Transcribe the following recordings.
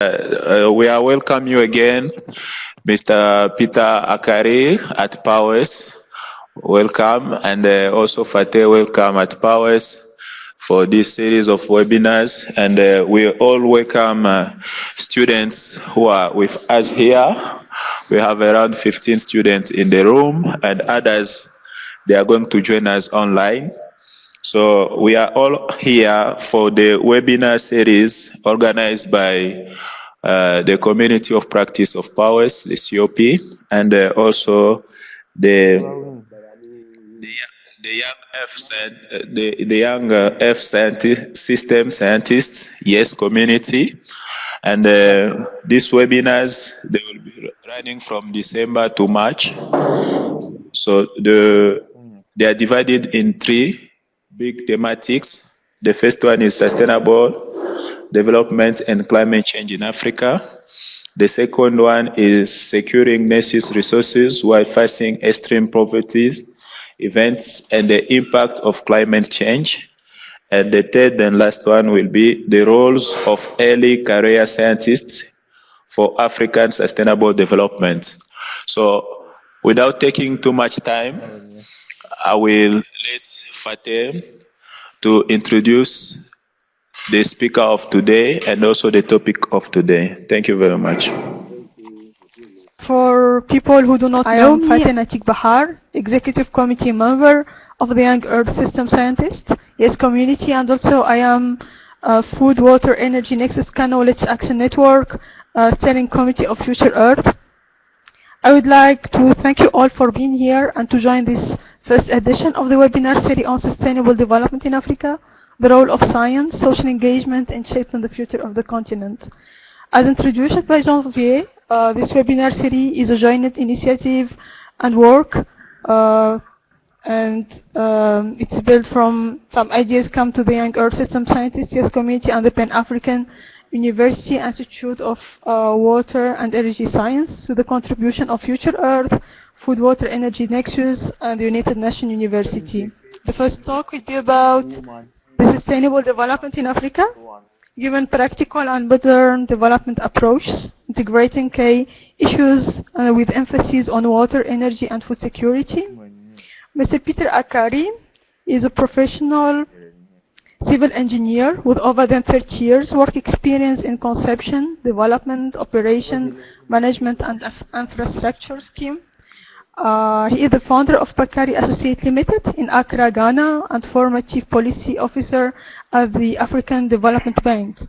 Uh, we are welcome you again, Mr. Peter Akari at PAUWES. Welcome, and uh, also Fateh, welcome at PAUWES for this series of webinars. And uh, we all welcome uh, students who are with us here. We have around 15 students in the room, and others they are going to join us online. So we are all here for the webinar series organized by uh, the Community of Practice of PAUWES, the COP, and uh, also the the, the young F the, the young uh, F scientist, system scientists, yes, community, and uh, these webinars they will be running from December to March. So the they are divided in three big thematics. The first one is sustainable development and climate change in Africa. The second one is securing nation's resources while facing extreme poverty events and the impact of climate change. And the third and last one will be the roles of early career scientists for African sustainable development. So without taking too much time, I will let Fatem to introduce the speaker of today and also the topic of today. Thank you very much. For people who do not I know me, Fatem Atik Bahar, Executive Committee member of the Young Earth System Scientist, yes community, and also I am uh, Food, Water, Energy Nexus Knowledge Action Network, uh, Steering Committee of Future Earth. I would like to thank you all for being here and to join this first edition of the webinar series on sustainable development in Africa, the role of science, social engagement and shaping the future of the continent. As introduced by Jean-Vier, uh, this webinar series is a joint initiative and work uh, and um, it's built from some ideas come to the Young Earth System Scientists yes, community and the Pan-African University Institute of uh, Water and Energy Science with the contribution of Future Earth, Food, Water, Energy Nexus, and the United Nations University. The first talk will be about the sustainable development in Africa, given practical and modern development approaches, integrating key issues uh, with emphasis on water, energy, and food security. Mr. Peter Akari is a professional civil engineer with over than 30 years work experience in conception, development, operation, management, and infrastructure scheme. Uh, he is the founder of Bakari Associate Limited in Accra, Ghana, and former chief policy officer at the African Development Bank.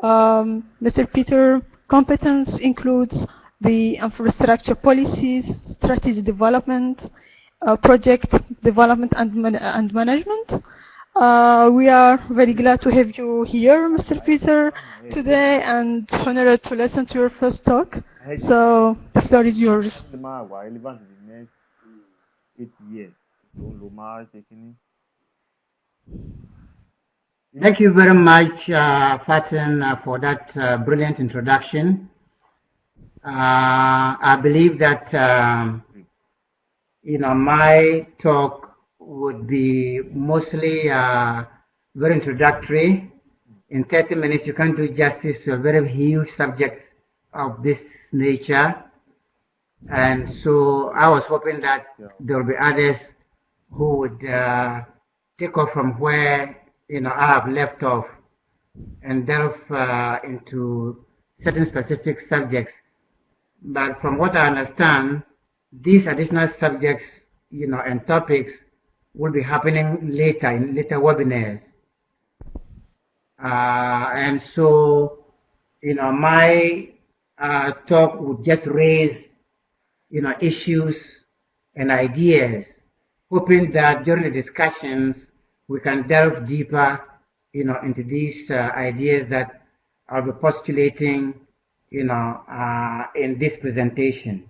Um, Mr. Peter competence includes the infrastructure policies, strategy development, uh, project development and, man and management, uh, we are very glad to have you here, Mr. Peter, today, and honored to listen to your first talk. So, the floor is yours. Thank you very much, uh, Faten, uh, for that uh, brilliant introduction. Uh, I believe that, um, you know, my talk would be mostly uh, very introductory. In 30 minutes, you can't do justice to a very huge subject of this nature. And so I was hoping that there will be others who would uh, take off from where you know I have left off and delve uh, into certain specific subjects. But from what I understand, these additional subjects, you know, and topics will be happening later in later webinars. Uh, and so, you know, my uh, talk would just raise, you know, issues and ideas, hoping that during the discussions we can delve deeper, you know, into these uh, ideas that I'll be postulating, you know, uh, in this presentation.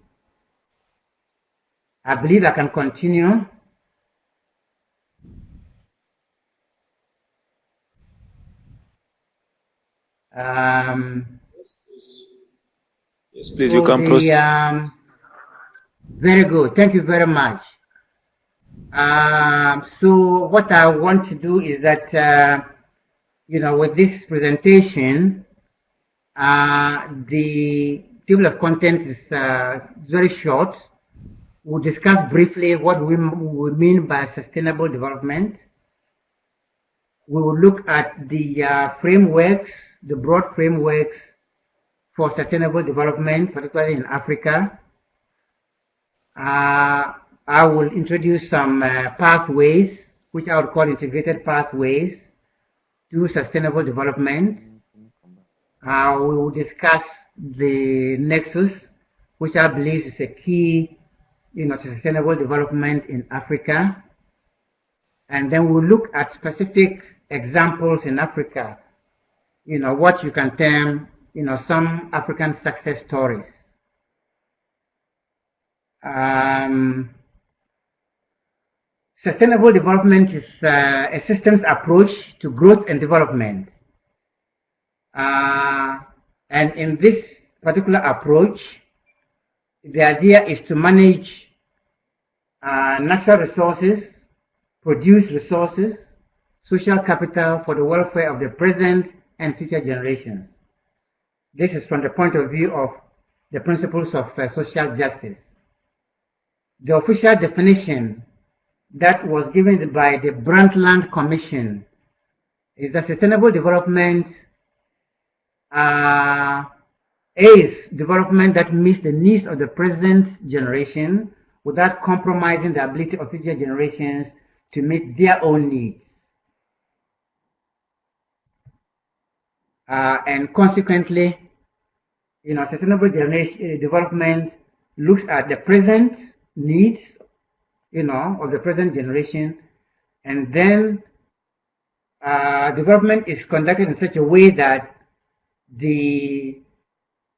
I believe I can continue. Um, yes, please. Yes, please, you can the, proceed. Um, very good. Thank you very much. Um, so what I want to do is that, uh, you know, with this presentation, Uh, the table of contents is uh, very short. We'll discuss briefly what we, we mean by sustainable development. We will look at the uh, frameworks, the broad frameworks for sustainable development, particularly in Africa. Uh, I will introduce some uh, pathways, which I would call integrated pathways to sustainable development. Uh, we will discuss the nexus, which I believe is a key you know, sustainable development in Africa. And then we'll look at specific examples in Africa, you know, what you can term, you know, some African success stories. Um, sustainable development is uh, a systems approach to growth and development. Uh, and in this particular approach, the idea is to manage uh, natural resources, produce resources, social capital for the welfare of the present and future generations. This is from the point of view of the principles of uh, social justice. The official definition that was given by the Brundtland Commission is that sustainable development uh, is development that meets the needs of the present generation without compromising the ability of future generations to meet their own needs. Uh, and consequently, you know, sustainable uh, development looks at the present needs, you know, of the present generation, and then uh, development is conducted in such a way that the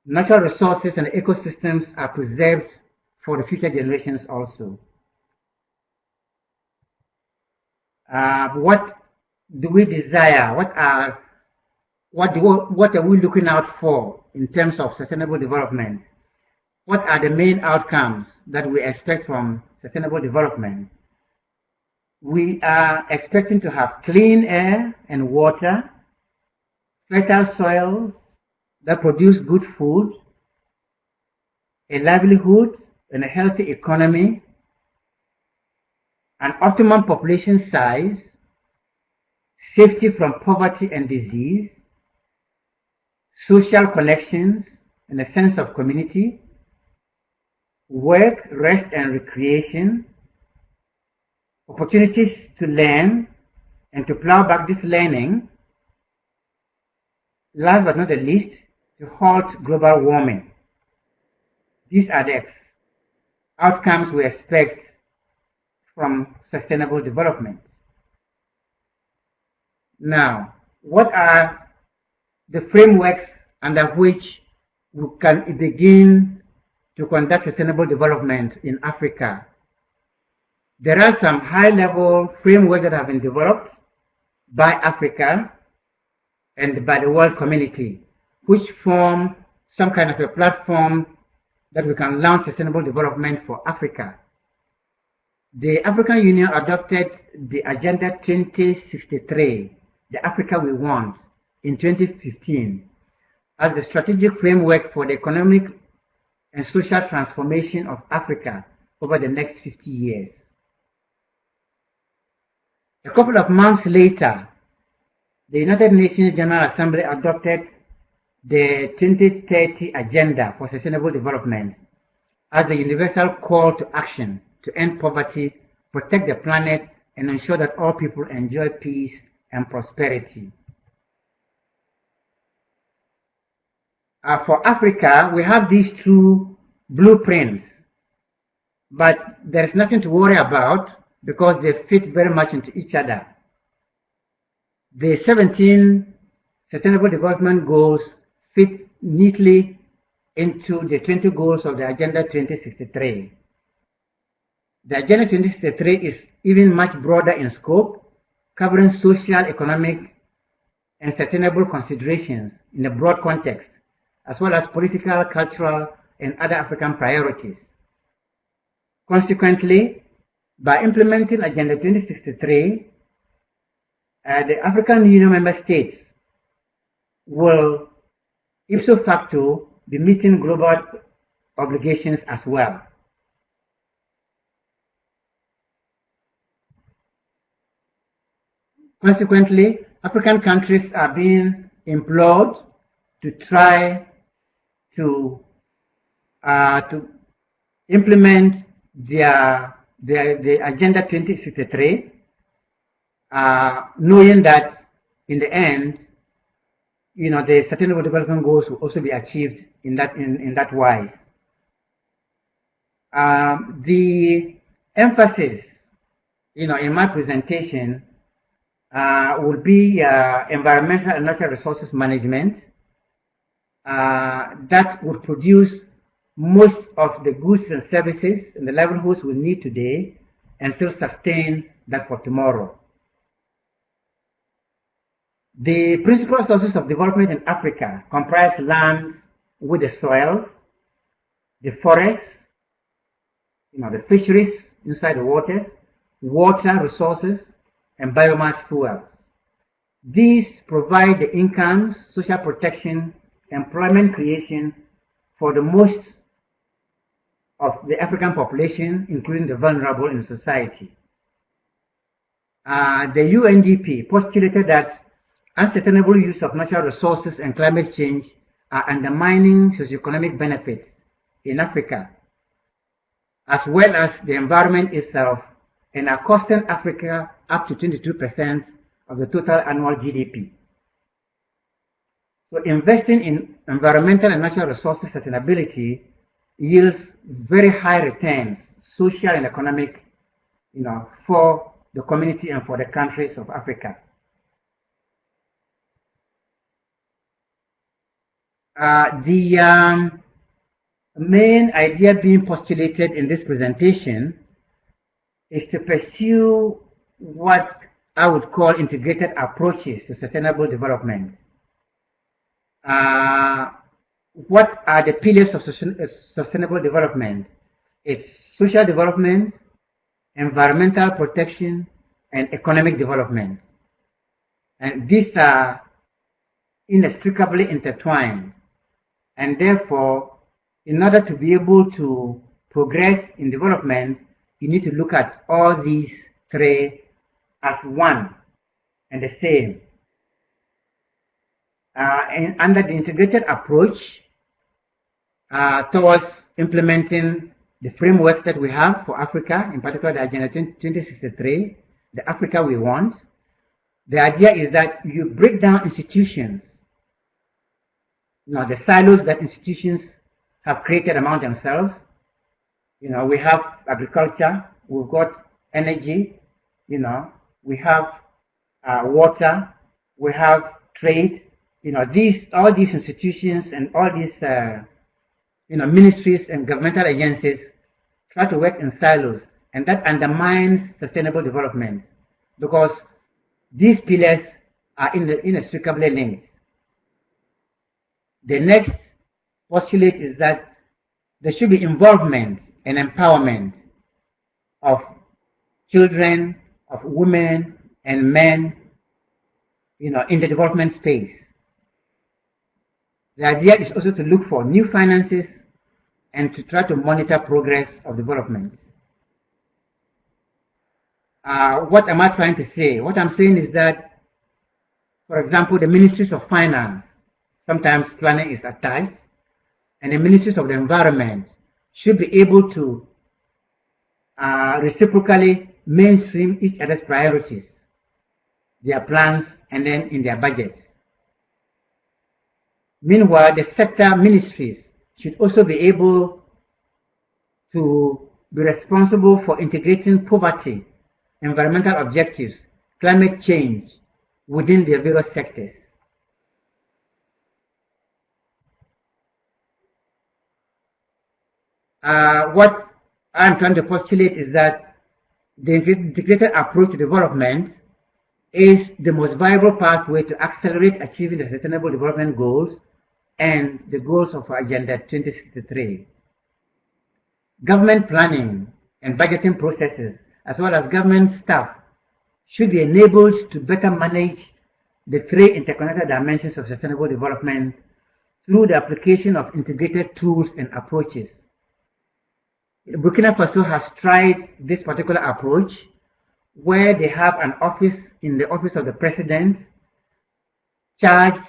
natural resources and ecosystems are preserved for the future generations also. Uh, what do we desire? What are what do what are we looking out for in terms of sustainable development? What are the main outcomes that we expect from sustainable development? We are expecting to have clean air and water, fertile soils that produce good food, a livelihood and a healthy economy, an optimum population size, safety from poverty and disease, social connections and a sense of community, work, rest and recreation, opportunities to learn and to plow back this learning, last but not the least, to halt global warming. These are the outcomes we expect from sustainable development. Now, what are the frameworks under which we can begin to conduct sustainable development in Africa? There are some high-level frameworks that have been developed by Africa and by the world community, which form some kind of a platform that we can launch sustainable development for Africa. The African Union adopted the Agenda 2063, the Africa we want, in 2015 as the strategic framework for the economic and social transformation of Africa over the next 50 years. A couple of months later, the United Nations General Assembly adopted the 2030 Agenda for Sustainable Development as the universal call to action to end poverty, protect the planet, and ensure that all people enjoy peace and prosperity. Uh, for Africa, we have these two blueprints, but there's nothing to worry about because they fit very much into each other. The 17 Sustainable Development Goals fit neatly into the 20 goals of the Agenda 2063. The Agenda 2063 is even much broader in scope, covering social, economic, and sustainable considerations in a broad context, as well as political, cultural, and other African priorities. Consequently, by implementing Agenda 2063, uh, the African Union member states will ipso facto be meeting global obligations as well. Consequently, African countries are being implored to try to uh, to implement their, their, their Agenda 2063, uh, knowing that in the end, you know, the Sustainable Development Goals will also be achieved in that in, in that wise. Um, the emphasis, you know, in my presentation uh, will be uh, environmental and natural resources management Uh, that would produce most of the goods and services and the livelihoods we need today and still sustain that for tomorrow. The principal sources of development in Africa comprise land with the soils, the forests, you know, the fisheries inside the waters, water resources, and biomass fuels. These provide the incomes, social protection, employment creation for the most of the African population, including the vulnerable in society. Uh, the UNDP postulated that unsustainable use of natural resources and climate change are undermining socioeconomic benefits in Africa, as well as the environment itself, and are costing Africa up to 22% of the total annual GDP. So investing in environmental and natural resources sustainability yields very high returns, social and economic, you know, for the community and for the countries of Africa. Uh, the um, main idea being postulated in this presentation is to pursue what I would call integrated approaches to sustainable development. Uh, what are the pillars of uh, sustainable development? It's social development, environmental protection, and economic development. And these are inextricably intertwined. And therefore, in order to be able to progress in development, you need to look at all these three as one and the same. Uh, and under the integrated approach, uh, towards implementing the frameworks that we have for Africa, in particular the Agenda 2063, the Africa we want. The idea is that you break down institutions, you know, the silos that institutions have created among themselves. You know, we have agriculture, we've got energy, you know, we have uh, water, we have trade, you know, these, all these institutions and all these uh, you know, ministries and governmental agencies try to work in silos, and that undermines sustainable development because these pillars are inextricably linked. The next postulate is that there should be involvement and empowerment of children, of women and men, you know, in the development space. The idea is also to look for new finances and to try to monitor progress of development. Uh, what am I trying to say? What I'm saying is that, for example, the ministries of finance, sometimes planning is attached, and the ministries of the environment should be able to uh, reciprocally mainstream each other's priorities, their plans, and then in their budgets. Meanwhile, the sector ministries should also be able to be responsible for integrating poverty, environmental objectives, climate change within their various sectors. Uh, what I'm trying to postulate is that the integrated approach to development is the most viable pathway to accelerate achieving the Sustainable Development Goals and the goals of Agenda 2063. Government planning and budgeting processes, as well as government staff, should be enabled to better manage the three interconnected dimensions of sustainable development through the application of integrated tools and approaches. Burkina Faso has tried this particular approach where they have an office in the office of the president charged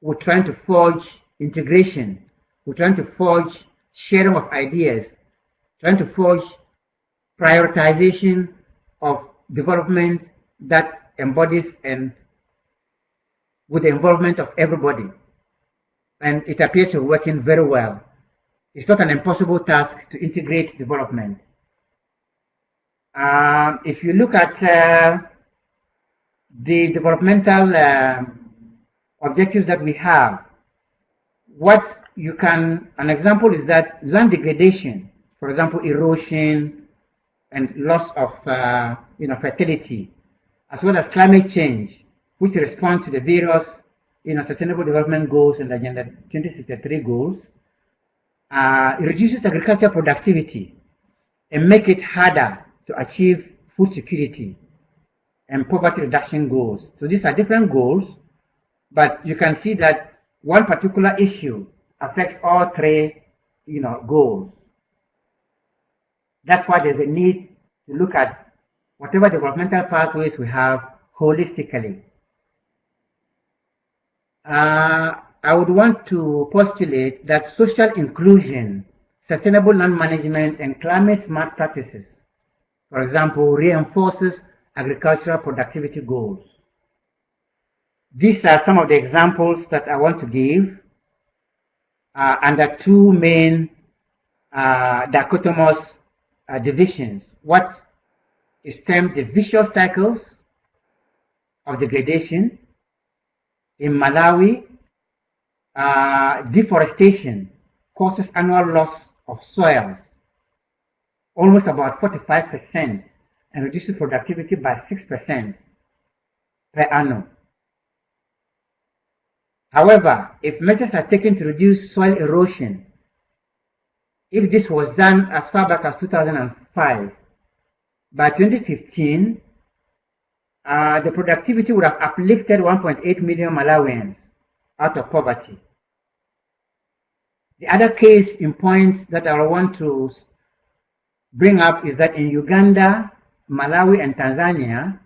with trying to forge integration, with trying to forge sharing of ideas, trying to forge prioritization of development that embodies and with the involvement of everybody. And it appears to be working very well. It's not an impossible task to integrate development. Uh, if you look at uh, the developmental uh, objectives that we have, what you can, an example is that land degradation, for example, erosion and loss of, uh, you know, fertility, as well as climate change, which respond to the various, you know, sustainable development goals and Agenda 2063 goals, uh, it reduces agricultural productivity and make it harder to achieve food security and poverty reduction goals. So these are different goals, but you can see that one particular issue affects all three, you know, goals. That's why there's a need to look at whatever developmental pathways we have holistically. Uh, I would want to postulate that social inclusion, sustainable land management, and climate smart practices, for example, reinforces agricultural productivity goals. These are some of the examples that I want to give uh, under two main uh, dichotomous uh, divisions. What is termed the vicious cycles of degradation in Malawi, uh, deforestation causes annual loss of soils almost about 45% and reduces productivity by 6% per annum. However, if measures are taken to reduce soil erosion, if this was done as far back as 2005, by 2015, uh, the productivity would have uplifted 1.8 million Malawians out of poverty. The other case in point that I want to bring up is that in Uganda, Malawi, and Tanzania,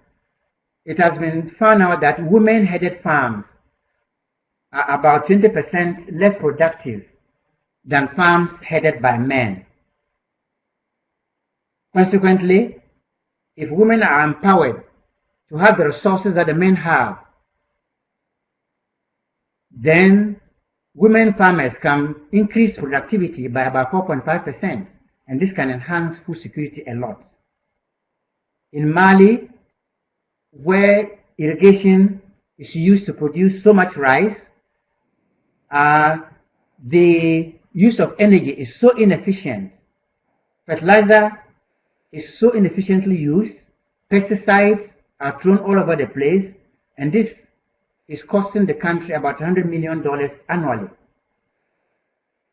it has been found out that women-headed farms are about 20% less productive than farms headed by men. Consequently, if women are empowered to have the resources that the men have, then women farmers can increase productivity by about 4.5%, and this can enhance food security a lot. In Mali, where irrigation is used to produce so much rice, uh, the use of energy is so inefficient. Fertilizer is so inefficiently used. Pesticides are thrown all over the place, and this is costing the country about $100 million annually.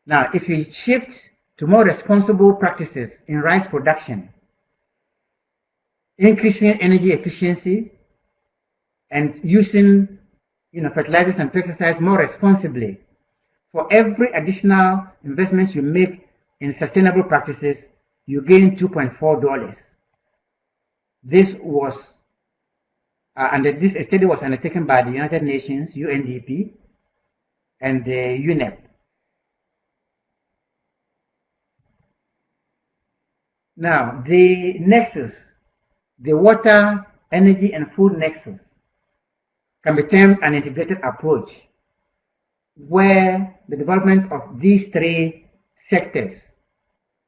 Now, if we shift to more responsible practices in rice production, increasing energy efficiency, and using you know, fertilizers and pesticides more responsibly, for every additional investment you make in sustainable practices, you gain $2.4. This was, uh, and this study was undertaken by the United Nations, UNDP, and the UNEP. Now, the nexus, the water, energy, and food nexus, can be termed an integrated approach where the development of these three sectors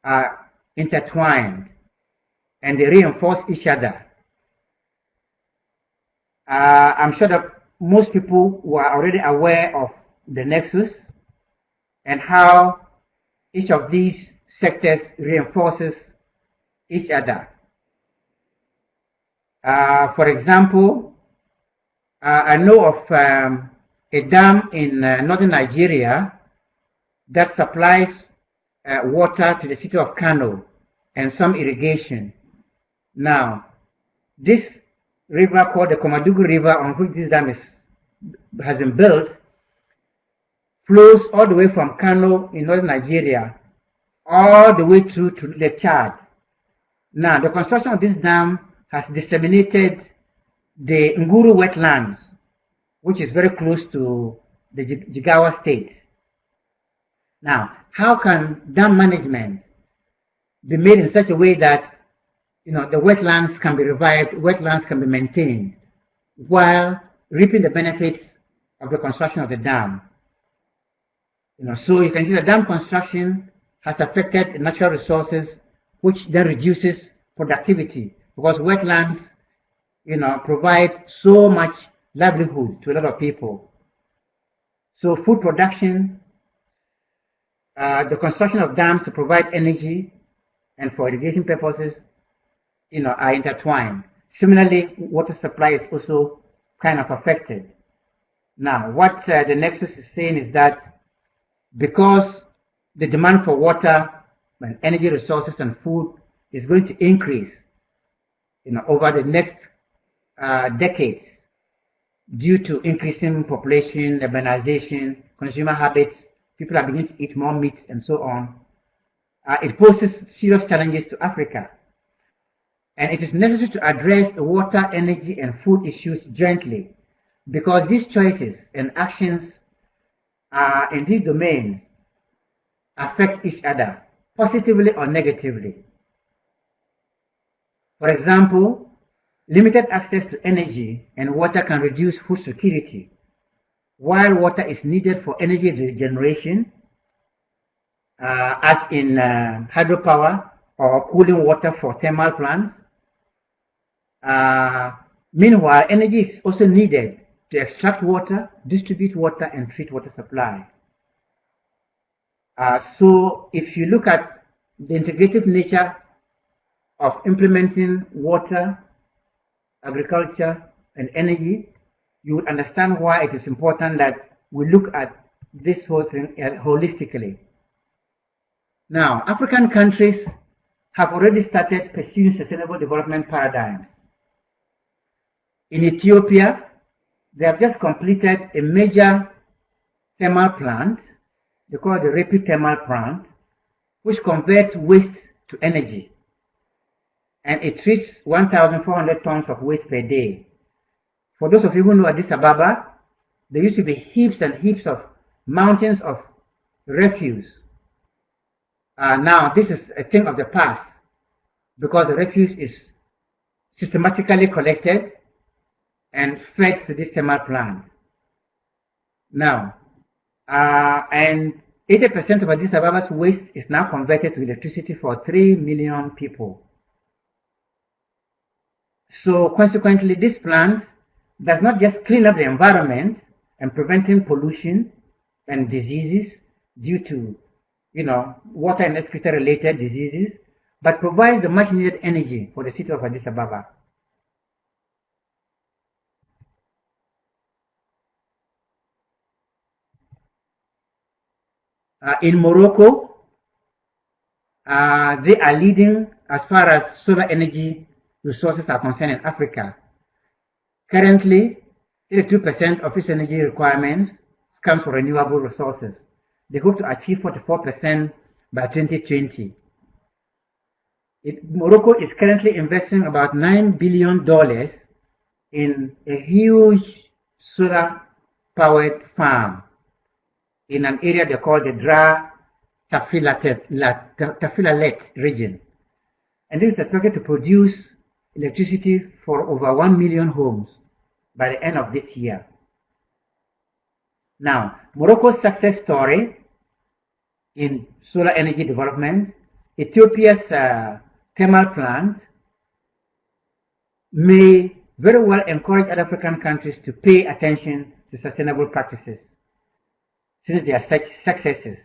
are intertwined and they reinforce each other. Uh, I'm sure that most people were already aware of the nexus and how each of these sectors reinforces each other. Uh, for example, uh, I know of um, a dam in uh, northern Nigeria that supplies uh, water to the city of Kano and some irrigation. Now, this river called the Komadugu River on which this dam is, has been built flows all the way from Kano in northern Nigeria, all the way through to the Chad. Now, the construction of this dam has disseminated the Nguru wetlands, which is very close to the Jigawa state. Now, how can dam management be made in such a way that you know the wetlands can be revived, wetlands can be maintained, while reaping the benefits of the construction of the dam? You know, so you can see the dam construction has affected natural resources, which then reduces productivity because wetlands, you know, provide so much livelihood to a lot of people. So food production, uh, the construction of dams to provide energy and for irrigation purposes, you know, are intertwined. Similarly, water supply is also kind of affected. Now, what uh, the Nexus is saying is that because the demand for water and energy resources and food is going to increase, you know, over the next uh, decades due to increasing population, urbanization, consumer habits, people are beginning to eat more meat and so on. Uh, it poses serious challenges to Africa. And it is necessary to address water, energy, and food issues jointly because these choices and actions uh, in these domains affect each other positively or negatively. For example, limited access to energy and water can reduce food security, while water is needed for energy regeneration, uh, as in uh, hydropower or cooling water for thermal plants. Uh, meanwhile, energy is also needed to extract water, distribute water, and treat water supply. Uh, so if you look at the integrative nature of implementing water, agriculture, and energy, you would understand why it is important that we look at this whole thing uh, holistically. Now, African countries have already started pursuing sustainable development paradigms. In Ethiopia, they have just completed a major thermal plant, they call it the rapid thermal plant, which converts waste to energy. And it treats 1,400 tons of waste per day. For those of you who know Addis Ababa, there used to be heaps and heaps of mountains of refuse. Uh, now, this is a thing of the past because the refuse is systematically collected and fed to this thermal plant. Now, uh, and 80% of Addis Ababa's waste is now converted to electricity for 3 million people. So consequently, this plant does not just clean up the environment and preventing pollution and diseases due to, you know, water and excreta related diseases, but provides the much needed energy for the city of Addis Ababa. Uh, in Morocco, uh, they are leading as far as solar energy resources are concerned in Africa. Currently, 82% of its energy requirements comes from renewable resources. They hope to achieve 44% by 2020. It, Morocco is currently investing about $9 billion in a huge solar powered farm in an area they call the Dra Tafilalet region. And this is expected to produce electricity for over 1 million homes by the end of this year. Now, Morocco's success story in solar energy development, Ethiopia's uh, thermal plant may very well encourage other African countries to pay attention to sustainable practices since they are such successes.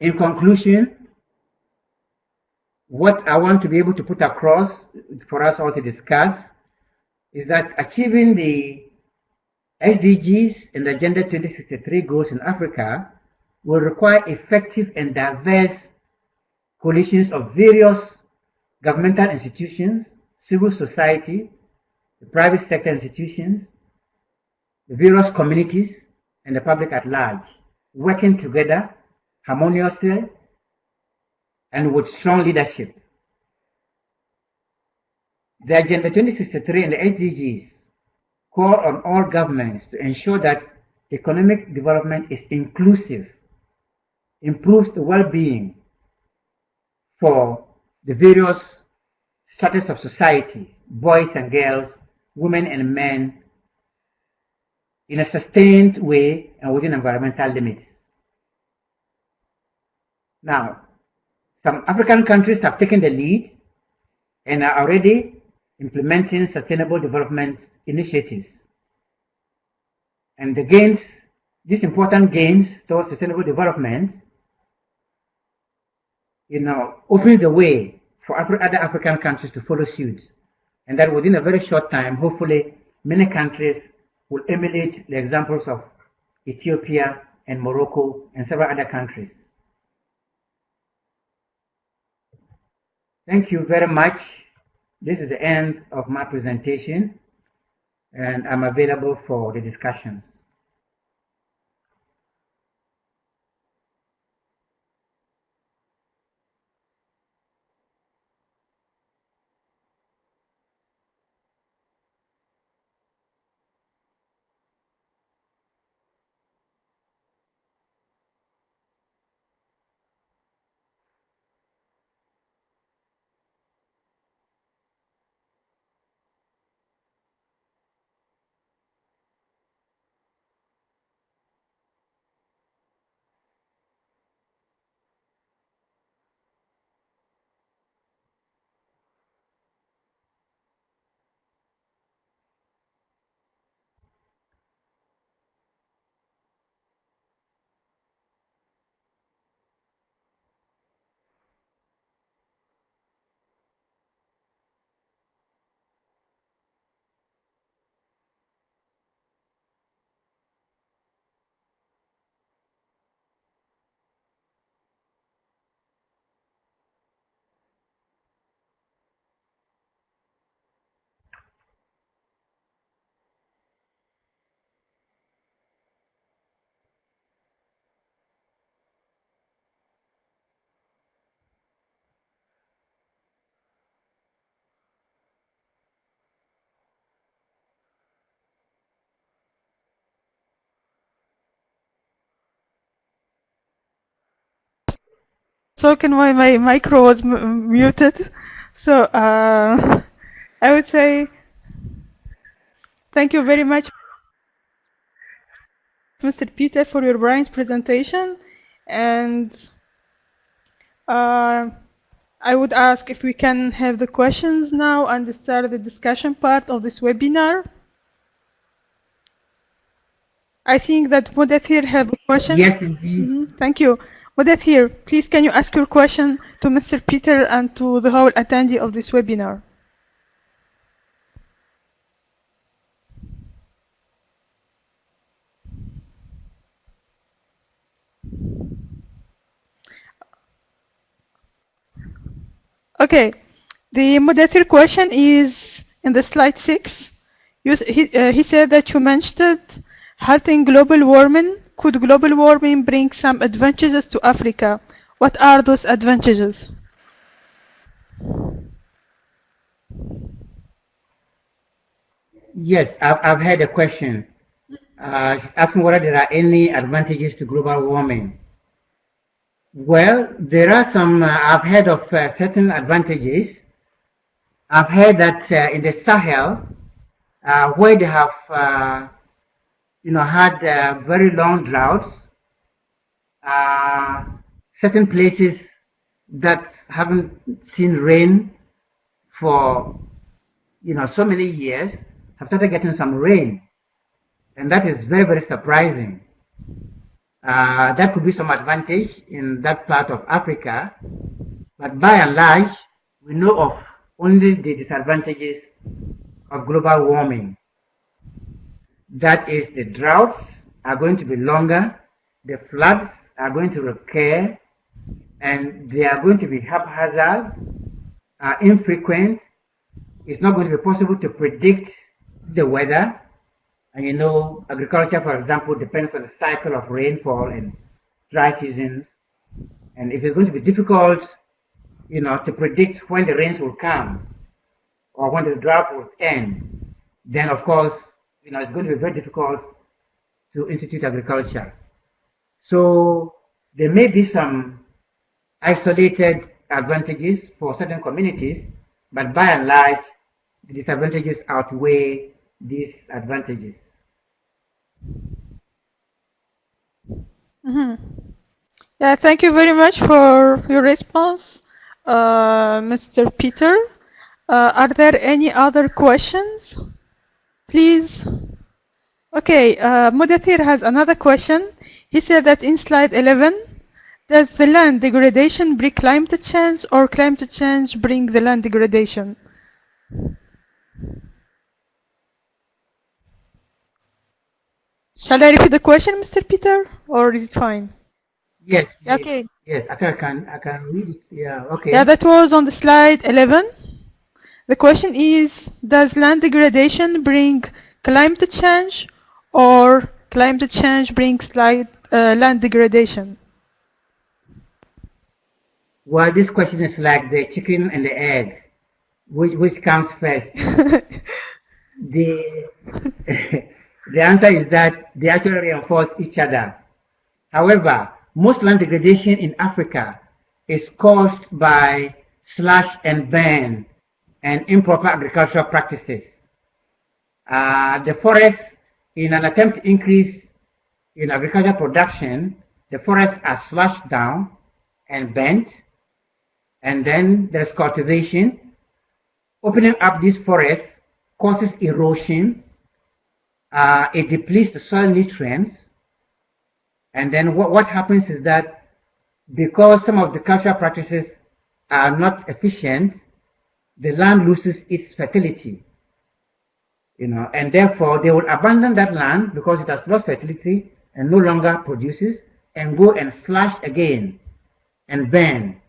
In conclusion, what I want to be able to put across for us all to discuss is that achieving the SDGs and the Agenda 2063 goals in Africa will require effective and diverse coalitions of various governmental institutions, civil society, the private sector institutions, the various communities, and the public at large, working together harmoniously and with strong leadership. The Agenda 2063 and the SDGs call on all governments to ensure that economic development is inclusive, improves the well-being for the various status of society, boys and girls, women and men, in a sustained way and within environmental limits. Now, some African countries have taken the lead and are already implementing sustainable development initiatives. And the gains, these important gains towards sustainable development, you know, opens the way for other African countries to follow suit. And that within a very short time, hopefully, many countries will emulate the examples of Ethiopia and Morocco and several other countries. Thank you very much. This is the end of my presentation and I'm available for the discussions. Talking while my micro was muted. So uh, I would say thank you very much, Mr. Peter, for your brilliant presentation. And uh, I would ask if we can have the questions now and start the discussion part of this webinar. I think that Mudathir have a question. Yes, indeed. Mm -hmm. Thank you. Mudathir, please can you ask your question to Mr. Peter and to the whole attendee of this webinar? Okay, the Mudathir question is in the slide six. He, uh, he said that you mentioned halting global warming could global warming bring some advantages to Africa? What are those advantages? Yes, I've, I've had a question uh, asking whether there are any advantages to global warming. Well, there are some, uh, I've heard of uh, certain advantages. I've heard that uh, in the Sahel, uh, where they have uh, you know, had uh, very long droughts. Uh, certain places that haven't seen rain for, you know, so many years have started getting some rain. And that is very, very surprising. Uh, that could be some advantage in that part of Africa. But by and large, we know of only the disadvantages of global warming. That is, the droughts are going to be longer, the floods are going to recur, and they are going to be haphazard, uh, infrequent. It's not going to be possible to predict the weather. And you know, agriculture, for example, depends on the cycle of rainfall and dry seasons. And if it's going to be difficult, you know, to predict when the rains will come or when the drought will end, then of course, you know, it's going to be very difficult to institute agriculture. So there may be some isolated advantages for certain communities, but by and large, the disadvantages outweigh these advantages. Mm -hmm. Yeah, thank you very much for your response, uh, Mr. Peter. Uh, are there any other questions? Please. Okay, uh, Mudathir has another question. He said that in slide 11, does the land degradation bring climate change or climate change bring the land degradation? Shall I repeat the question, Mr. Peter, or is it fine? Yes. Okay. Yes, I can, I can read it. Yeah, okay. Yeah, that was on the slide 11. The question is, does land degradation bring climate change or climate change brings uh, land degradation? Well, this question is like the chicken and the egg. Which, which comes first? the The answer is that they actually reinforce each other. However, most land degradation in Africa is caused by slash and burn and improper agricultural practices. Uh, the forest, in an attempt to increase in agricultural production, the forests are slashed down and bent, and then there's cultivation. Opening up these forests causes erosion uh, it depletes the soil nutrients. And then what, what happens is that because some of the cultural practices are not efficient, the land loses its fertility. You know, and therefore they will abandon that land because it has lost fertility and no longer produces and go and slash again and burn,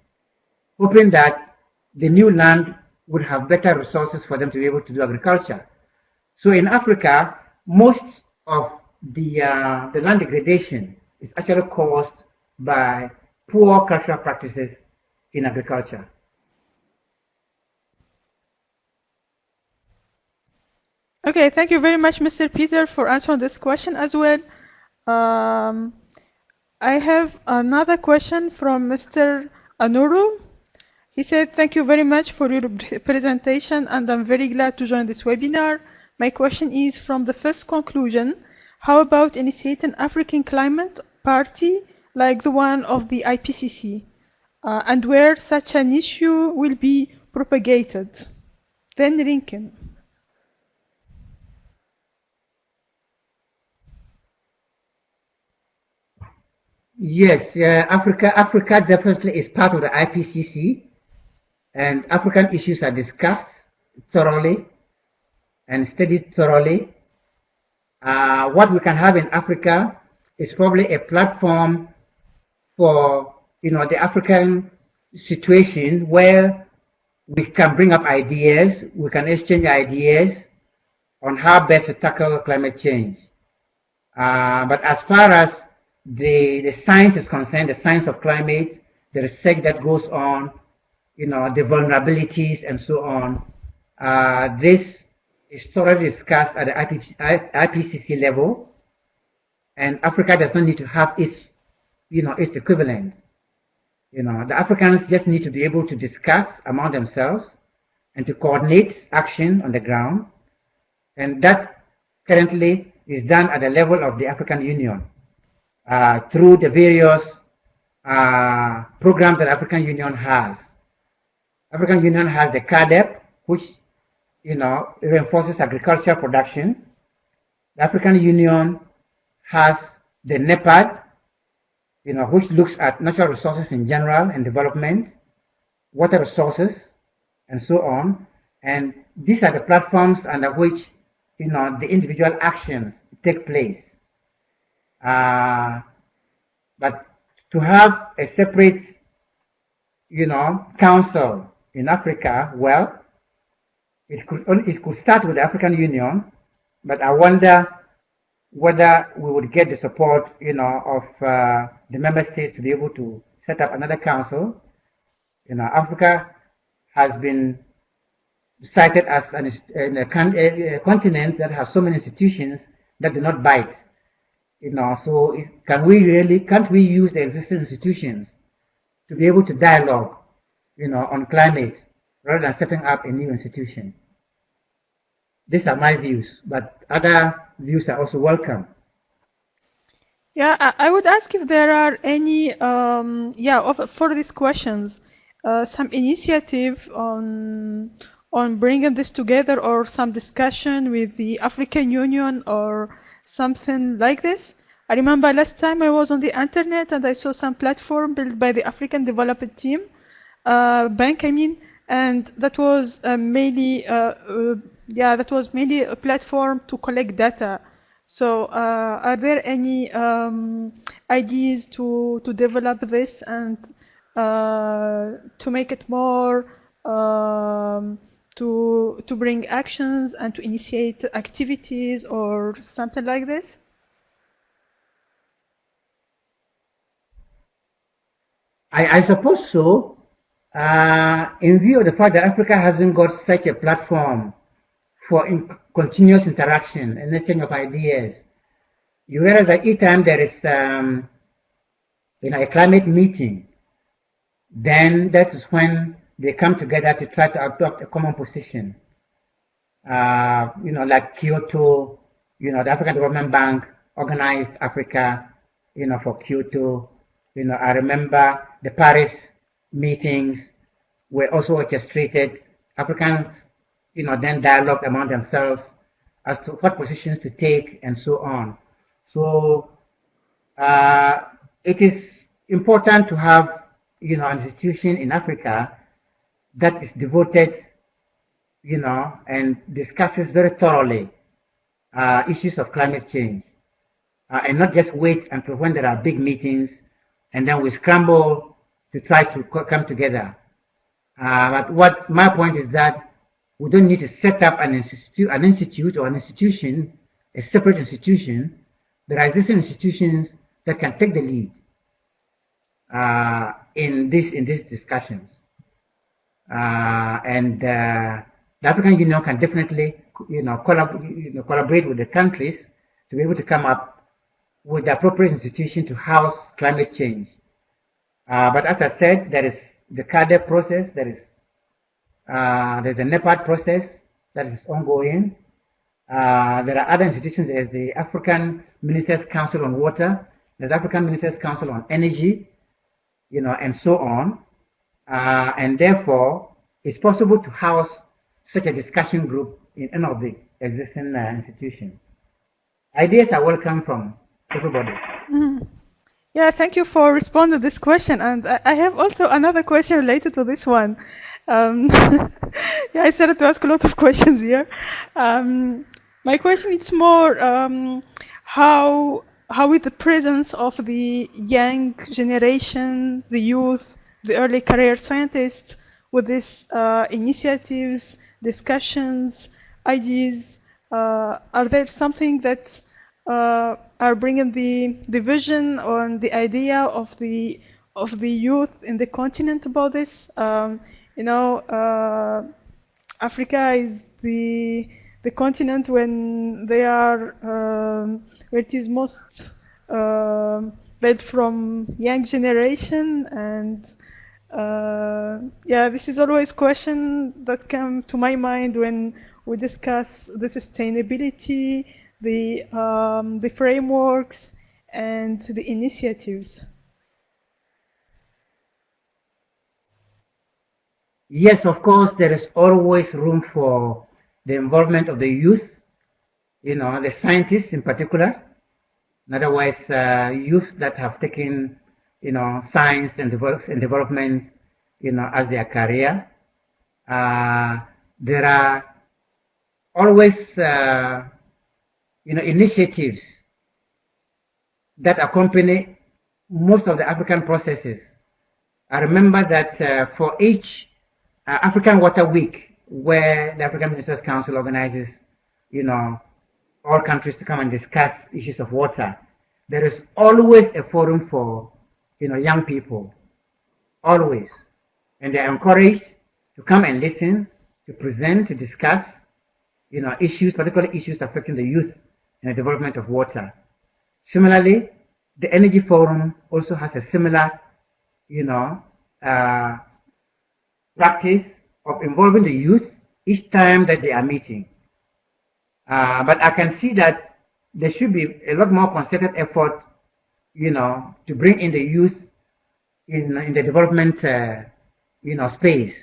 hoping that the new land would have better resources for them to be able to do agriculture. So in Africa, most of the, uh, the land degradation is actually caused by poor cultural practices in agriculture. Okay, thank you very much, Mr. Peter, for answering this question as well. Um, I have another question from Mr. Anuru. He said, thank you very much for your presentation and I'm very glad to join this webinar. My question is from the first conclusion, how about initiating an African climate party like the one of the IPCC uh, and where such an issue will be propagated? Then Rinken. Yes, uh, Africa, Africa definitely is part of the IPCC and African issues are discussed thoroughly and studied thoroughly. Uh, what we can have in Africa is probably a platform for you know the African situation where we can bring up ideas, we can exchange ideas on how best to tackle climate change. Uh, but as far as the, the science is concerned, the science of climate, the research that goes on, you know, the vulnerabilities and so on, uh, this is thoroughly discussed at the IPCC level, and Africa does not need to have its, you know, its equivalent. You know, the Africans just need to be able to discuss among themselves and to coordinate action on the ground, and that currently is done at the level of the African Union uh, through the various uh, programs that African Union has. African Union has the CAADP, which you know, reinforces agricultural production. The African Union has the NEPAD, you know, which looks at natural resources in general and development, water resources, and so on. And these are the platforms under which, you know, the individual actions take place. Uh, but to have a separate, you know, council in Africa, well, it could, it could start with the African Union, but I wonder whether we would get the support, you know, of uh, the member states to be able to set up another council. You know, Africa has been cited as an, a, a, continent that has so many institutions that do not bite. You know, so can we really, can't we use the existing institutions to be able to dialogue, you know, on climate rather than setting up a new institution? These are my views, but other views are also welcome. Yeah, I would ask if there are any, um, yeah, for these questions, uh, some initiative on on bringing this together or some discussion with the African Union or something like this. I remember last time I was on the internet and I saw some platform built by the African Development Team, uh, Bank, I mean, and that was uh, mainly, uh, uh, yeah, that was mainly a platform to collect data. So, uh, are there any um, ideas to to develop this and uh, to make it more um, to to bring actions and to initiate activities or something like this? I, I suppose so. Uh, in view of the fact that Africa hasn't got such a platform for in continuous interaction and exchange of ideas, you realize that each time there is um, you know, a climate meeting, then that is when they come together to try to adopt a common position. Uh, you know, like Kyoto, you know, the African Development Bank organized Africa, you know, for Kyoto. You know, I remember the Paris meetings were also orchestrated. Africans, you know, then dialogued among themselves as to what positions to take and so on. So uh, it is important to have, you know, an institution in Africa that is devoted, you know, and discusses very thoroughly uh, issues of climate change. Uh, and not just wait until when there are big meetings and then we scramble to try to come together. Uh, but what my point is that we don't need to set up an institute, an institute or an institution, a separate institution. There are existing institutions that can take the lead uh, in this in these discussions. Uh, and uh, the African Union can definitely, you know, collab you know, collaborate with the countries to be able to come up with the appropriate institution to house climate change. Uh, but as I said, there is the CAADP process, there is uh, there's the NEPAD process that is ongoing. Uh, there are other institutions, there's the African Ministers Council on Water, there's African Ministers Council on Energy, you know, and so on. Uh, and therefore, it's possible to house such a discussion group in any of the existing uh, institutions. Ideas are welcome from everybody. Mm. Yeah, thank you for responding to this question. And I have also another question related to this one. Um, yeah, I started to ask a lot of questions here. Um, my question is more um, how how with the presence of the young generation, the youth, the early career scientists with these uh, initiatives, discussions, ideas? Uh, are there something that uh, are bringing the, the vision on the idea of the of the youth in the continent about this? Um, you know, uh, Africa is the the continent when they are um, where it is most um, led from young generation and uh, yeah this is always question that come to my mind when we discuss the sustainability the um, the frameworks and the initiatives. Yes of course there is always room for the involvement of the youth you know the scientists in particular Otherwise, uh, youth that have taken, you know, science and, and development, you know, as their career, uh, there are always, uh, you know, initiatives that accompany most of the African processes. I remember that uh, for each uh, African Water Week, where the African Ministers Council organizes, you know, all countries to come and discuss issues of water, there is always a forum for you know young people, always, and they are encouraged to come and listen, to present, to discuss, you know, issues, particularly issues affecting the youth and the development of water. Similarly, the Energy Forum also has a similar, you know, uh, practice of involving the youth each time that they are meeting. Uh, but I can see that there should be a lot more concerted effort, you know, to bring in the youth in, in the development, uh, you know, space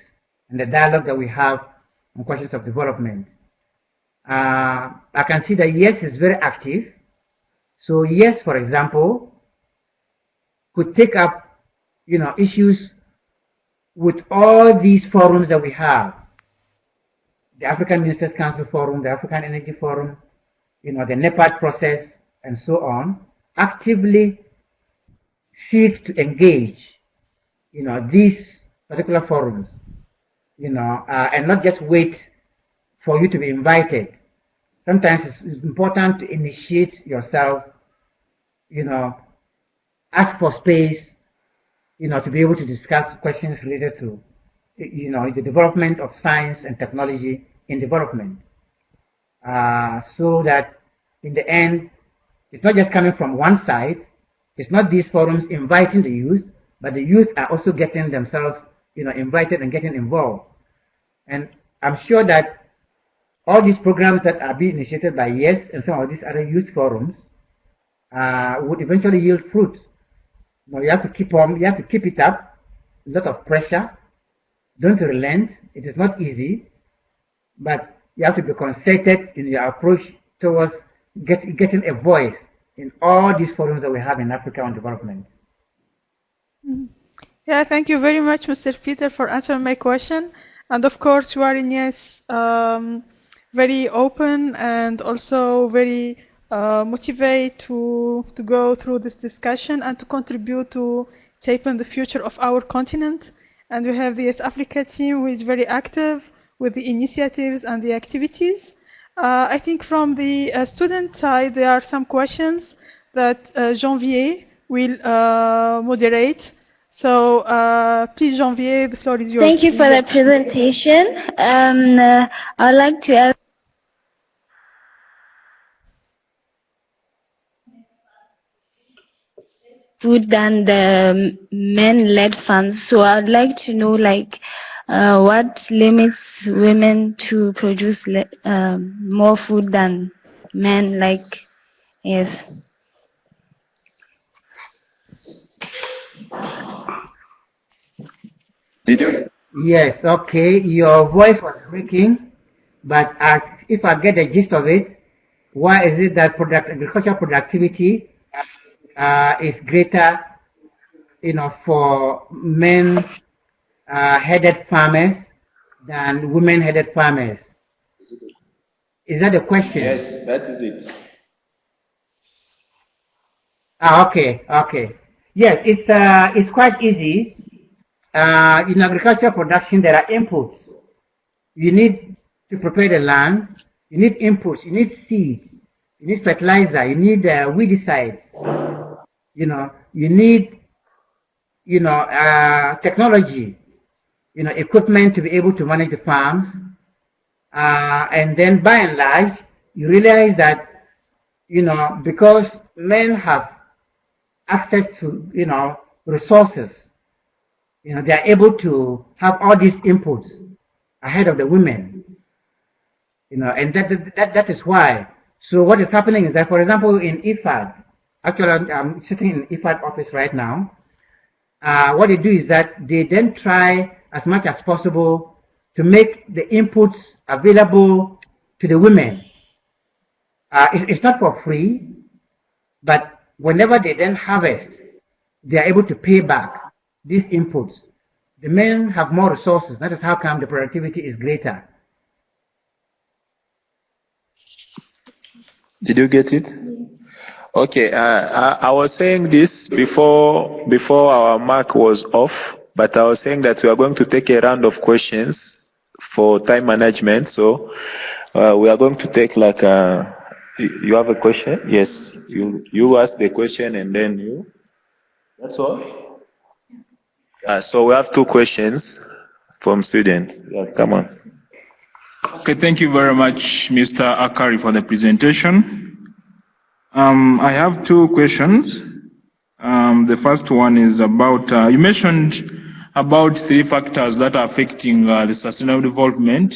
and the dialogue that we have on questions of development. Uh, I can see that YES is very active. So YES, for example, could take up, you know, issues with all these forums that we have. The African Ministers Council Forum, the African Energy Forum, you know, the NEPAD process, and so on, actively seek to engage, you know, these particular forums, you know, uh, and not just wait for you to be invited. Sometimes it's, it's important to initiate yourself, you know, ask for space, you know, to be able to discuss questions related to, you know, the development of science and technology in development. Uh, so that in the end, it's not just coming from one side. It's not these forums inviting the youth, but the youth are also getting themselves, you know, invited and getting involved. And I'm sure that all these programs that are being initiated by YES and some of these other youth forums uh, would eventually yield fruit. You, know, you have to keep on, you have to keep it up, a lot of pressure, don't relent. It is not easy, but you have to be concerted in your approach towards get, getting a voice in all these forums that we have in Africa on development. Mm-hmm. Yeah, thank you very much, Mr. Peter, for answering my question. And of course, you are in YES um, very open and also very uh, motivated to to go through this discussion and to contribute to shaping the future of our continent. And we have the YES Africa team who is very active with the initiatives and the activities. Uh, I think from the uh, student side, there are some questions that uh, Janvier will uh, moderate. So uh, please, Janvier, the floor is yours. Thank you for the presentation. Um, uh, I'd like to ask food than the men-led funds. So I'd like to know, like, uh, what limits women to produce uh, more food than men like yes did you yes okay your voice was breaking but uh, if i get the gist of it why is it that product agricultural productivity uh, is greater you know for men uh, headed farmers than women headed farmers. Is that the question? Yes, that is it. Ah, okay, okay. Yes, it's uh, it's quite easy. Uh, in agricultural production, there are inputs. You need to prepare the land. You need inputs. You need seed. You need fertilizer. You need uh, weedicides. You know, you need, you know, uh, technology you know, equipment to be able to manage the farms. Uh, and then by and large, you realize that, you know, because men have access to, you know, resources, you know, they are able to have all these inputs ahead of the women, you know, and that, that, that is why. So what is happening is that, for example, in IFAD, actually I'm sitting in IFAD office right now, uh, what they do is that they then try as much as possible to make the inputs available to the women. Uh, it, it's not for free, but whenever they then harvest, they are able to pay back these inputs. The men have more resources. That is how come the productivity is greater. Did you get it? Okay, uh, I, I, was saying this before before our mark was off. But I was saying that we are going to take a round of questions for time management. So uh, we are going to take like uh, You have a question? Yes. You you ask the question and then you. That's all. Uh, so we have two questions from students. Yeah, come on. Okay, thank you very much, Mr. Akari, for the presentation. Um, I have two questions. Um, the first one is about, uh, you mentioned about three factors that are affecting uh, the sustainable development,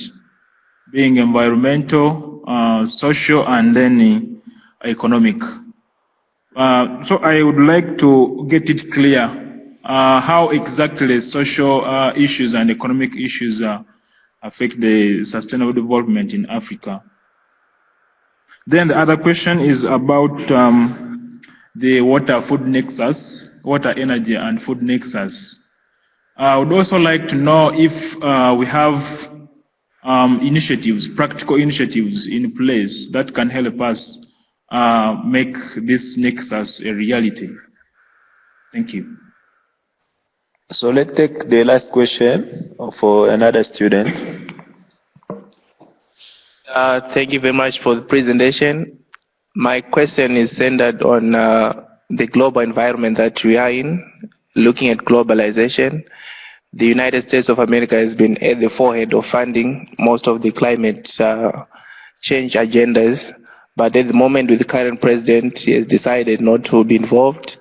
being environmental, uh, social, and then economic. Uh, so I would like to get it clear uh, how exactly social uh, issues and economic issues affect the sustainable development in Africa. Then the other question is about um, the water food nexus, water energy and food nexus. I would also like to know if uh, we have um, initiatives, practical initiatives in place that can help us uh, make this nexus a reality. Thank you. So let's take the last question for another student. Uh, thank you very much for the presentation. My question is centered on uh, the global environment that we are in, looking at globalization. The United States of America has been at the forehead of funding most of the climate uh, change agendas, but at the moment with the current president, he has decided not to be involved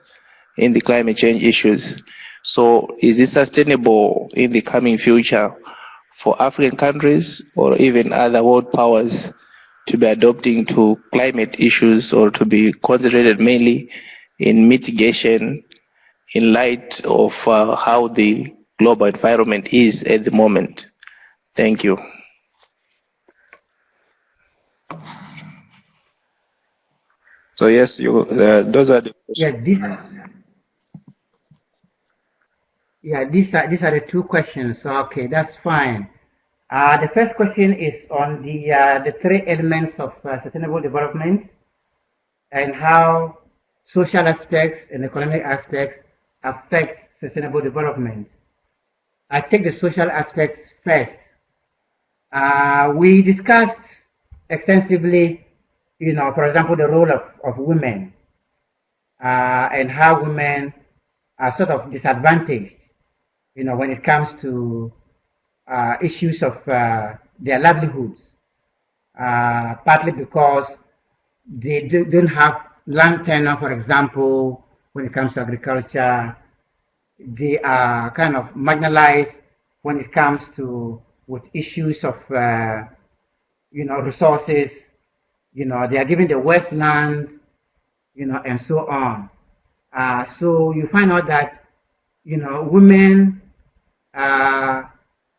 in the climate change issues. So is it sustainable in the coming future for African countries or even other world powers to be adopting to climate issues or to be concentrated mainly in mitigation in light of uh, how the global environment is at the moment. Thank you. So yes, you, uh, those are the questions. Yeah, yeah, these are these are the two questions. Okay, that's fine. Uh, the first question is on the, uh, the three elements of uh, sustainable development and how social aspects and economic aspects affect sustainable development. I take the social aspects first. Uh, we discussed extensively, you know, for example, the role of, of women uh, and how women are sort of disadvantaged, you know, when it comes to uh, issues of uh, their livelihoods, uh, partly because they do, not have land tenure, for example, when it comes to agriculture. They are kind of marginalized when it comes to with issues of, uh, you know, resources. You know, they are given the wasteland, you know, and so on. Uh, so you find out that, you know, women uh,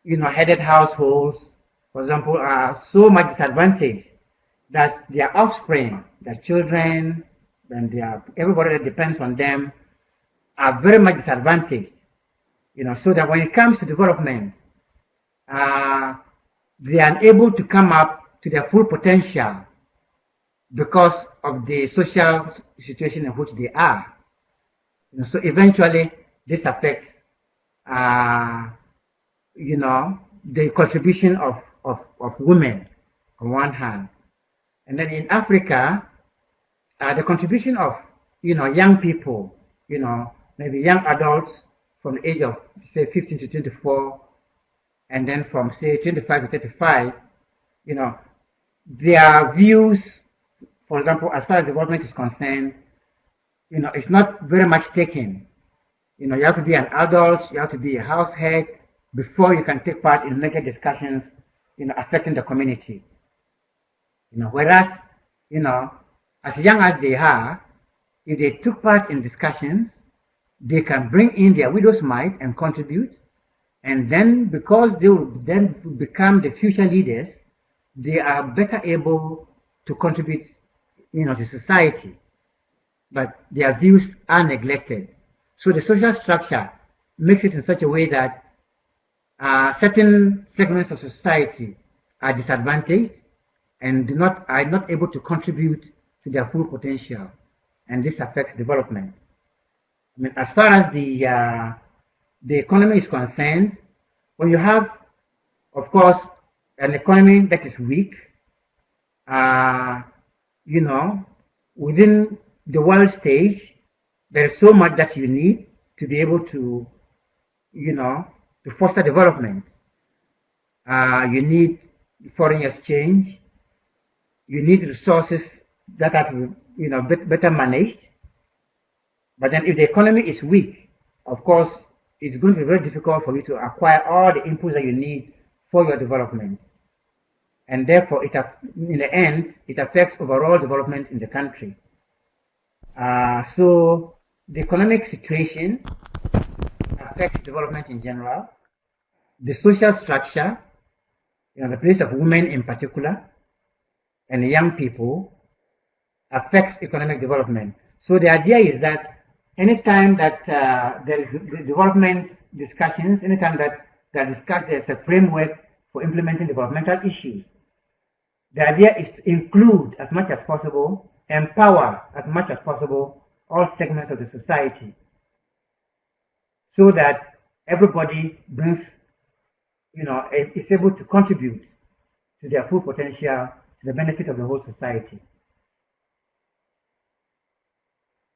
you know, headed households, for example, are so much disadvantaged that their offspring, their children, and their, everybody that depends on them are very much disadvantaged. You know, so that when it comes to development, uh, they are unable to come up to their full potential because of the social situation in which they are. You know, so eventually, this affects uh, you know, the contribution of, of, of women on one hand. And then in Africa, uh, the contribution of, you know, young people, you know, maybe young adults from the age of, say, 15 to 24, and then from, say, 25 to 35, you know, their views, for example, as far as development is concerned, you know, it's not very much taken. You know, you have to be an adult, you have to be a house head, before you can take part in major discussions, you know, affecting the community. You know, whereas, you know, as young as they are, if they took part in discussions, they can bring in their widow's mite and contribute. And then because they will then become the future leaders, they are better able to contribute, you know, to society. But their views are neglected. So the social structure makes it in such a way that uh, certain segments of society are disadvantaged and do not are not able to contribute to their full potential, and this affects development. I mean, as far as the uh, the economy is concerned, when you have, of course, an economy that is weak, uh, you know, within the world stage, there is so much that you need to be able to, you know, to foster development. Uh, you need foreign exchange. You need resources that are, you know, better managed. But then if the economy is weak, of course, it's going to be very difficult for you to acquire all the inputs that you need for your development. And therefore, it, in the end, it affects overall development in the country. Uh, so the economic situation affects development in general. The social structure, you know, the place of women in particular, and young people affects economic development. So the idea is that anytime that uh, there is development discussions, anytime that there discuss, there's a framework for implementing developmental issues, the idea is to include as much as possible, empower as much as possible all segments of the society so that everybody brings, you know, is able to contribute to their full potential to the benefit of the whole society.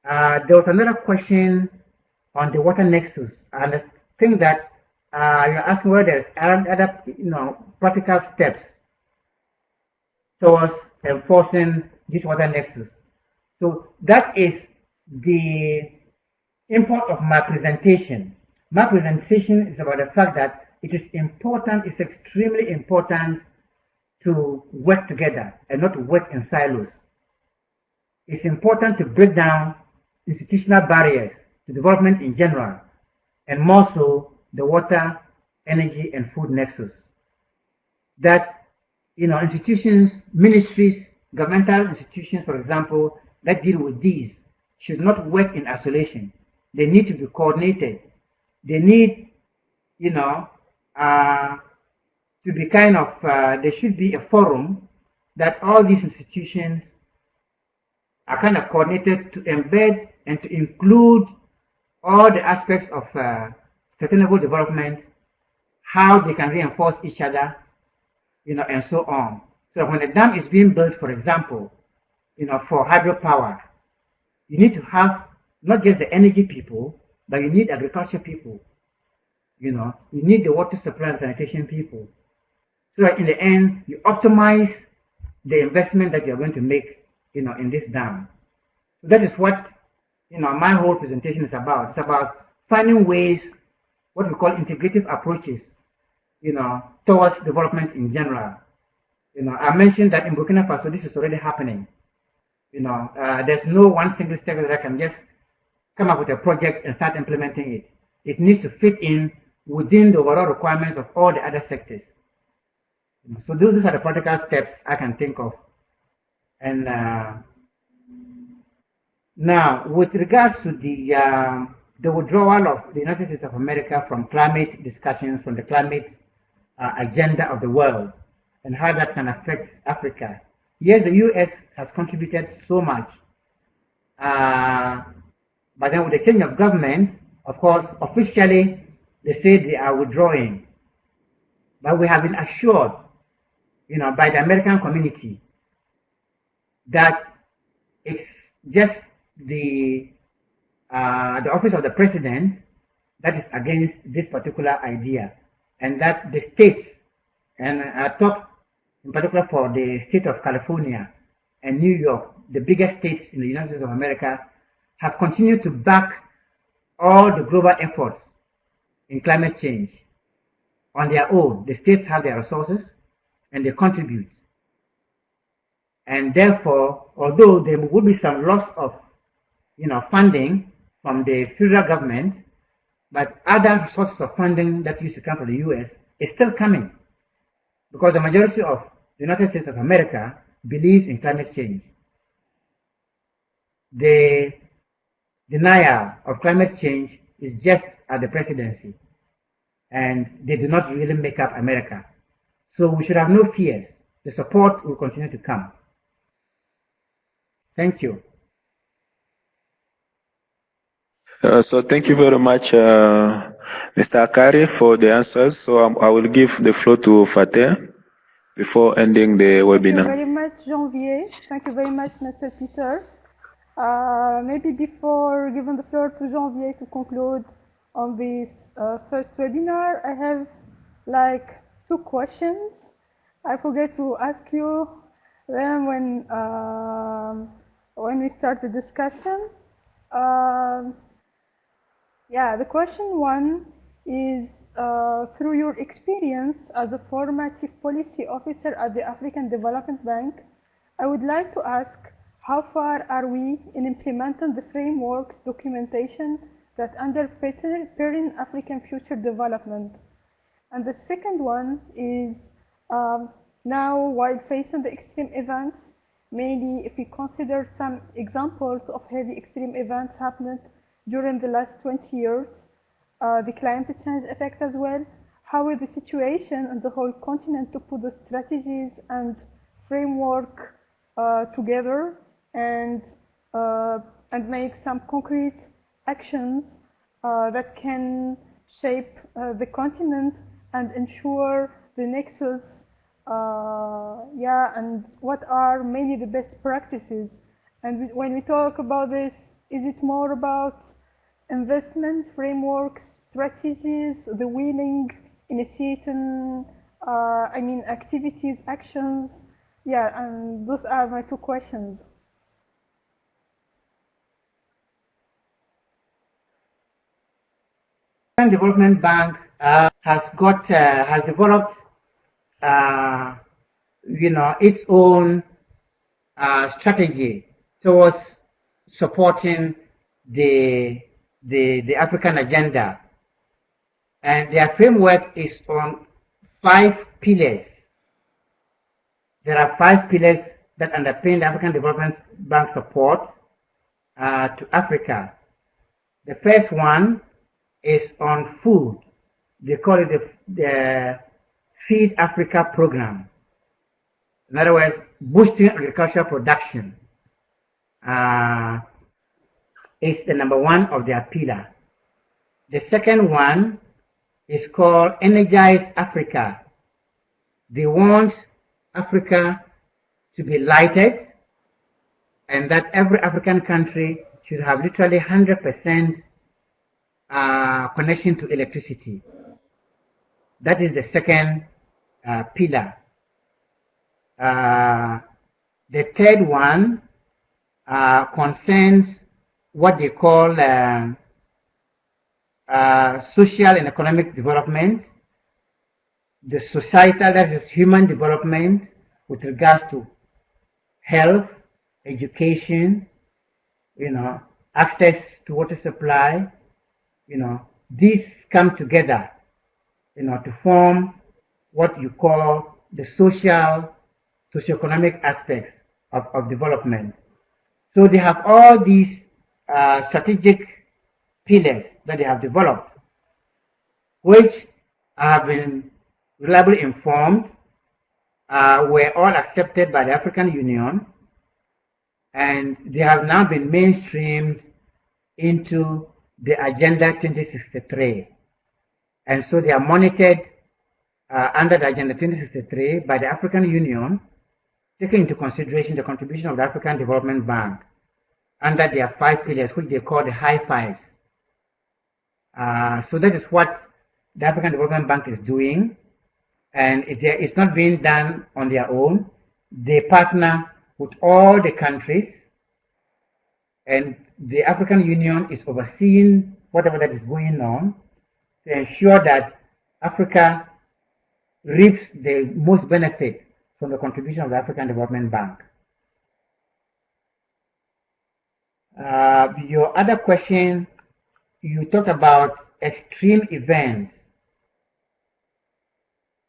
Uh, there was another question on the water nexus, and I think that uh, you're asking whether there's other, you know, practical steps towards enforcing this water nexus. So that is the import of my presentation. My presentation is about the fact that it is important, it's extremely important to work together and not work in silos. It's important to break down institutional barriers to development in general, and more so the water, energy, and food nexus. That, you know, institutions, ministries, governmental institutions, for example, that deal with these should not work in isolation. They need to be coordinated. They need, you know, uh, to be kind of, uh, there should be a forum that all these institutions are kind of coordinated to embed and to include all the aspects of uh, sustainable development, how they can reinforce each other, you know, and so on. So when a dam is being built, for example, you know, for hydropower, you need to have not just the energy people, but you need agriculture people. You know, you need the water supply and sanitation people. So that in the end, you optimize the investment that you're going to make, you know, in this dam. So that is what, you know, my whole presentation is about. It's about finding ways, what we call integrative approaches, you know, towards development in general. You know, I mentioned that in Burkina Faso, this is already happening. You know, uh, there's no one single step that I can just come up with a project and start implementing it. It needs to fit in within the overall requirements of all the other sectors. So those are the practical steps I can think of. And uh, now, with regards to the uh, the withdrawal of the United States of America from climate discussions, from the climate uh, agenda of the world, and how that can affect Africa. Yes, the U.S. has contributed so much, uh, but then with the change of government, of course, officially they say they are withdrawing. But we have been assured, you know, by the American community that it's just the uh, the office of the president that is against this particular idea, and that the states, and I talk in particular for the state of California and New York, the biggest states in the United States of America, have continued to back all the global efforts in climate change on their own. The states have their resources and they contribute. And therefore, although there would be some loss of you know, funding from the federal government, but other sources of funding that used to come from the US is still coming because the majority of the United States of America believes in climate change. The denial of climate change is just at the presidency and they do not really make up America. So we should have no fears. The support will continue to come. Thank you. Uh, so thank you very much, uh, Mr. Akari, for the answers. So um, I will give the floor to Fateh before ending the webinar. Thank you very much. Janvier. Thank you very much, Mr. Peter. Uh, maybe before giving the floor to Janvier to conclude on this uh, first webinar, I have like two questions. I forget to ask you them when um, when we start the discussion. Um, yeah, the question one is through your experience as a former chief policy officer at the African Development Bank, I would like to ask how far are we in implementing the frameworks documentation that underpin African future development? And the second one is um, now while facing the extreme events, mainly if we consider some examples of heavy extreme events happening during the last 20 years, uh, the climate change effect as well, how is the situation on the whole continent to put the strategies and framework uh, together and uh, and make some concrete actions uh, that can shape the continent and ensure the nexus yeah and what are mainly the best practices. And when we talk about this is it more about investment frameworks, strategies, the willing initiating, uh, I mean, activities, actions. Yeah, and those are my two questions. Development Bank uh, has got uh, has developed, uh, you know, its own uh, strategy towards supporting the the, the African agenda. And their framework is on five pillars. There are five pillars that underpin the African Development Bank support uh, to Africa. The first one is on food. They call it the, the Feed Africa program. In other words, boosting agricultural production. Uh, is the number one of their pillar. The second one is called Energize Africa. They want Africa to be lighted and that every African country should have literally 100% uh, connection to electricity. That is the second uh, pillar. Uh, the third one uh, concerns what they call uh, social and economic development, the societal, that is human development with regards to health, education, you know, access to water supply, you know, these come together, you know, to form what you call the social, socioeconomic aspects of, of development. So they have all these uh, strategic pillars that they have developed, which have been reliably informed, uh, were all accepted by the African Union, and they have now been mainstreamed into the Agenda 2063. And so they are monitored uh, under the Agenda 2063 by the African Union, taking into consideration the contribution of the African Development Bank under their five pillars, which they call the high fives. Uh, so that is what the African Development Bank is doing, and it, it's not being done on their own. They partner with all the countries, and the African Union is overseeing whatever that is going on to ensure that Africa reaps the most benefit from the contribution of the African Development Bank. Uh, your other question, you talked about extreme events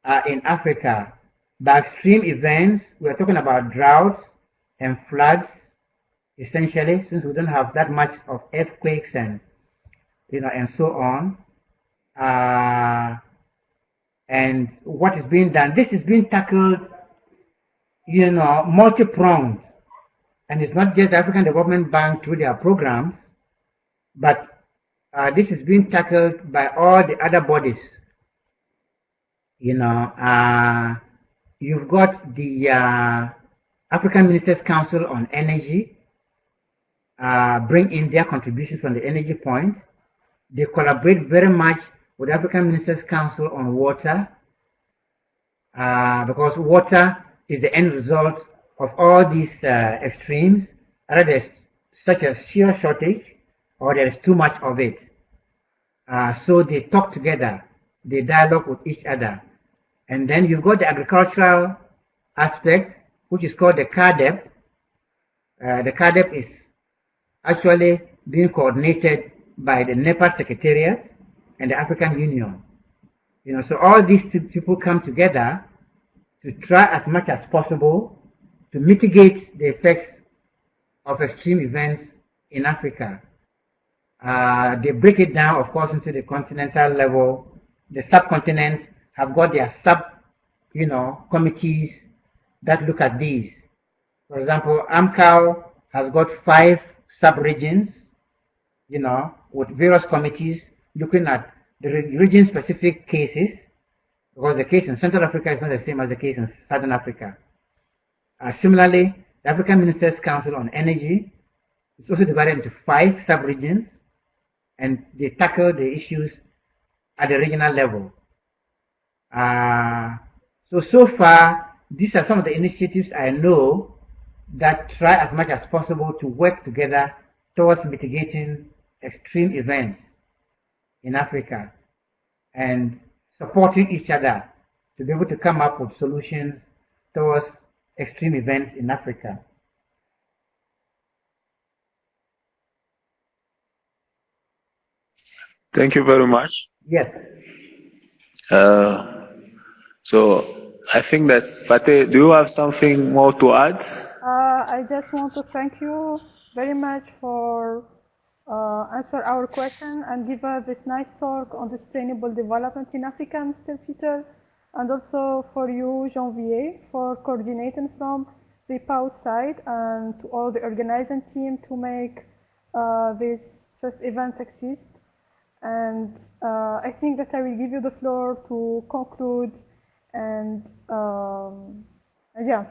uh, in Africa. By extreme events, we're talking about droughts and floods, essentially, since we don't have that much of earthquakes and you know and so on. Uh, and what is being done? This is being tackled, you know, multi-pronged and it's not just African Development Bank through their programs, but uh, this is being tackled by all the other bodies. You know, uh, you've got the uh, African Ministers Council on Energy uh, bring in their contributions from the energy point. They collaborate very much with African Ministers Council on water uh, because water is the end result of all these uh, extremes. Either there's such a sheer shortage or there is too much of it. Uh, so they talk together, they dialogue with each other. And then you've got the agricultural aspect, which is called the CAADP. Uh, the CAADP is actually being coordinated by the NEPAD Secretariat and the African Union. You know, so all these people come together to try as much as possible to mitigate the effects of extreme events in Africa. Uh, they break it down, of course, into the continental level. The subcontinents have got their sub, you know, committees that look at these. For example, AMCOW has got five sub-regions, you know, with various committees looking at the region-specific cases, because the case in Central Africa is not the same as the case in Southern Africa. Uh, similarly, the African Ministers' Council on Energy is also divided into five sub-regions, and they tackle the issues at the regional level. Uh, so, so far, these are some of the initiatives I know that try as much as possible to work together towards mitigating extreme events in Africa and supporting each other to be able to come up with solutions towards extreme events in Africa. Thank you very much. Yes. Uh, so I think that Fateh, do you have something more to add? Uh, I just want to thank you very much for uh, answer our question and give us this nice talk on the sustainable development in Africa, Mr. Peter, and also for you, Janvier, for coordinating from the PAO side and to all the organizing team to make uh, this first event exist. And uh, I think that I will give you the floor to conclude and um, yeah,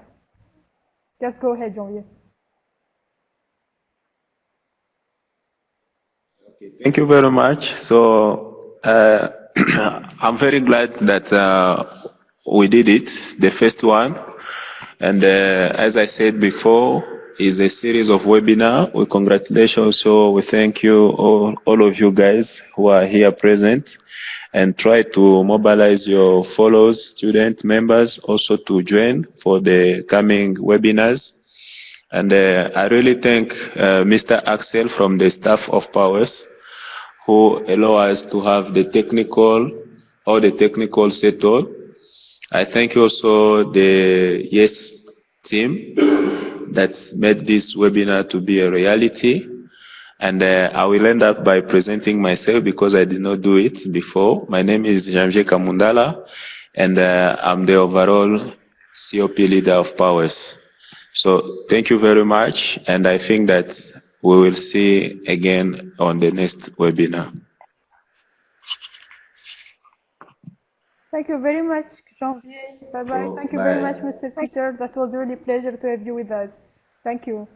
just go ahead, Janvier. Okay, thank you very much. So uh, I'm very glad that uh, we did it, the first one. And uh, as I said before, is a series of webinar. We congratulate also, we thank you all, all of you guys who are here present and try to mobilize your followers, student members also to join for the coming webinars. And uh, I really thank uh, Mr. Axel from the staff of PAUWES who allow us to have the technical, all the technical settled. I thank you also the YES team that made this webinar to be a reality. And uh, I will end up by presenting myself because I did not do it before. My name is Janvier Kamundala, and uh, I'm the overall COP leader of PAUWES. So thank you very much, and I think that we will see again on the next webinar. Thank you very much, Janvier. Bye-bye. Thank you bye. very much, Mr. Peter. That was really a pleasure to have you with us. Thank you.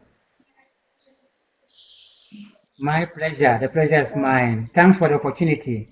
My pleasure. The pleasure is mine. Thanks for the opportunity.